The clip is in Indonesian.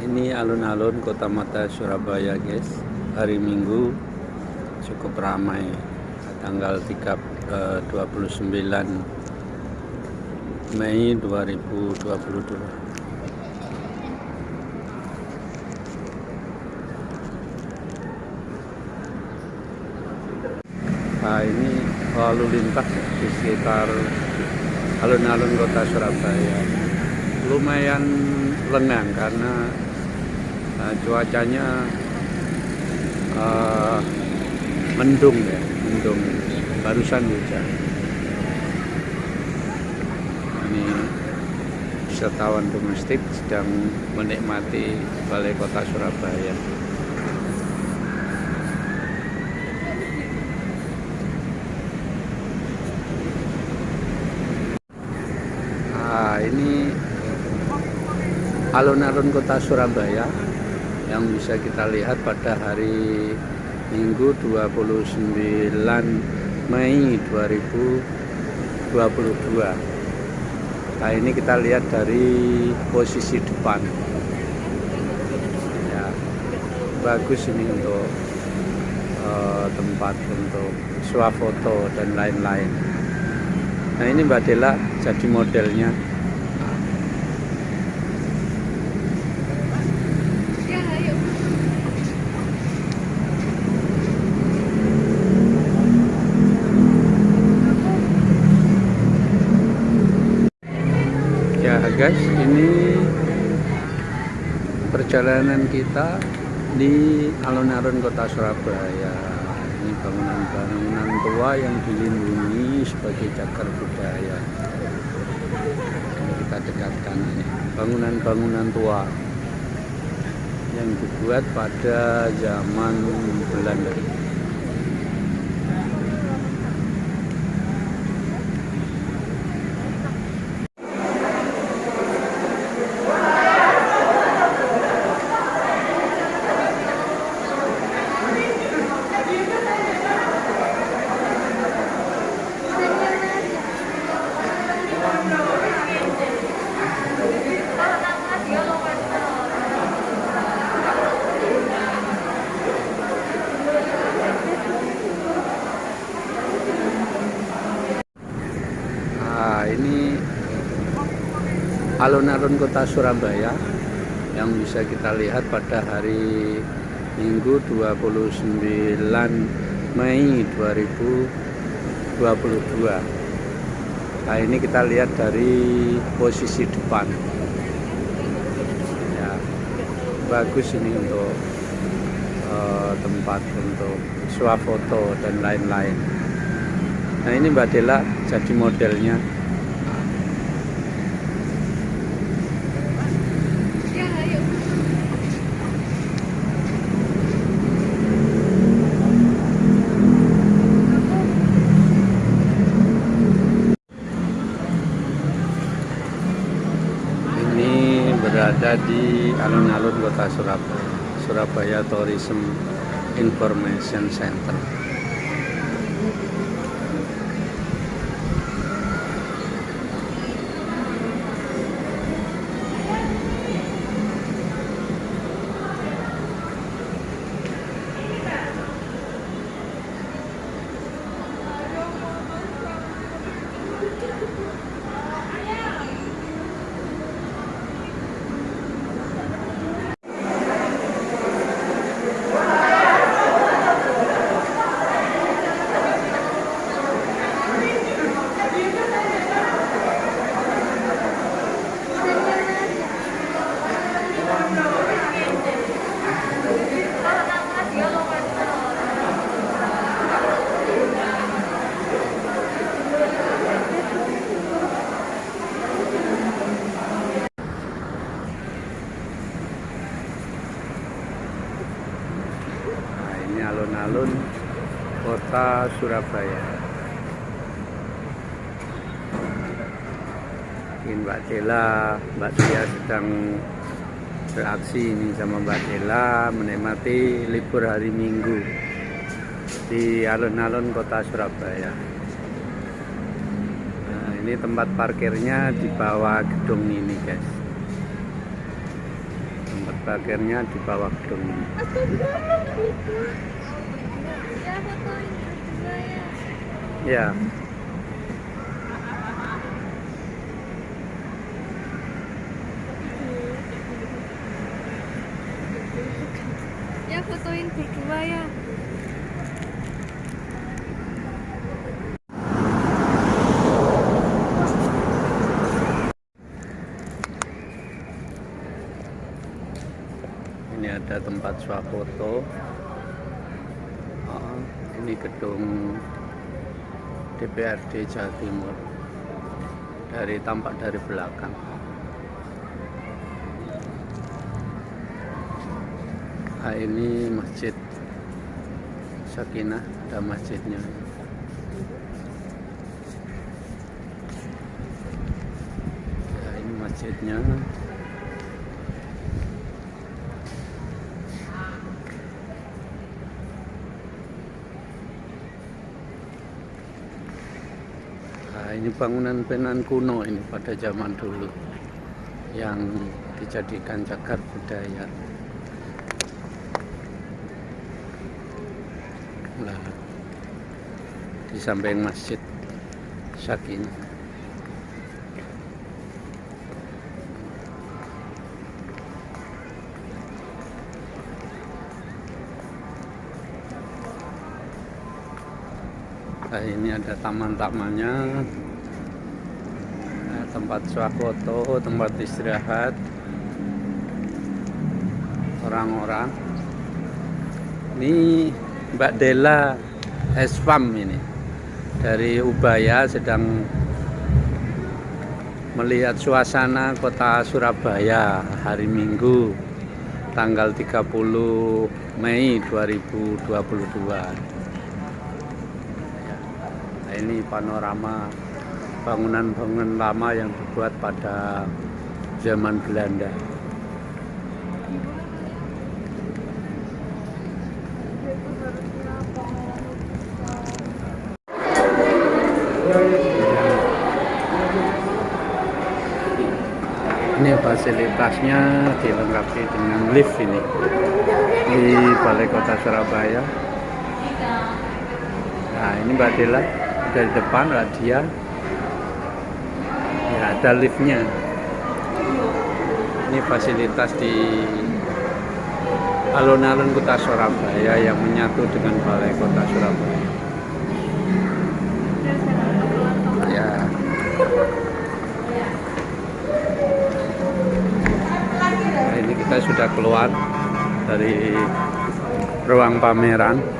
ini alun-alun kota mata Surabaya guys. Hari minggu cukup ramai. Tanggal 3, eh, 29 Mei 2022 Nah ini lalu lintas di sekitar alun-alun kota Surabaya. Lumayan lengang karena uh, cuacanya uh, mendung ya mendung. Barusan hujan. Ini wisatawan domestik sedang menikmati balai kota Surabaya. Nah ini alun-alun kota Surabaya yang bisa kita lihat pada hari Minggu 29 Mei 2022 nah ini kita lihat dari posisi depan. Ya bagus ini untuk uh, tempat untuk swafoto dan lain-lain. Nah ini Mbak Dela jadi modelnya ya guys ini perjalanan kita di alun-alun kota Surabaya. Ini bangunan-bangunan tua yang dilindungi sebagai cagar budaya. Ini kita dekatkan ini bangunan-bangunan tua yang dibuat pada zaman Belanda Nah, ini alun-alun kota Surabaya yang bisa kita lihat pada hari Minggu 29 Mei 2022 nah ini kita lihat dari posisi depan. Ya bagus ini untuk uh, tempat untuk swafoto dan lain-lain. Nah ini Mbak Dela jadi modelnya ini berada di alun-alun kota Surabaya Surabaya Tourism Information Center ini alun-alun kota Surabaya. Ini Mbak Dela, Mbak Tia sedang beraksi ini sama Mbak Dela menikmati libur hari Minggu di alun-alun kota Surabaya. Nah, ini tempat parkirnya di bawah gedung ini, guys. Parkirnya di bawah gedung ini. Ya, Ya fotoin berdua ya. ini tempat swafoto. Oh, ini gedung DPRD Jawa Timur. Dari tampak dari belakang. Nah, ini masjid Sakinah, ada masjidnya. Ya, ini masjidnya. Nah, ini bangunan-bangunan kuno ini pada zaman dulu yang dijadikan cagar budaya. Nah, di samping masjid Sakinah. Nah, ini ada taman-tamannya, Nah, tempat swafoto, tempat istirahat orang-orang. Ini Mbak Dela Espam ini dari Ubaya sedang melihat suasana kota Surabaya hari Minggu tanggal 30 Mei 2022. Nah, ini panorama bangunan-bangunan lama yang dibuat pada zaman Belanda. Ini fasilitasnya dilengkapi dengan lift ini di Balai Kota Surabaya. Nah, ini Mbak Dela dari depan Radia. Ya, ada liftnya. Ini fasilitas di alun-alun kota Surabaya yang menyatu dengan Balai Kota Surabaya. Ya. Nah, ini kita sudah keluar dari ruang pameran.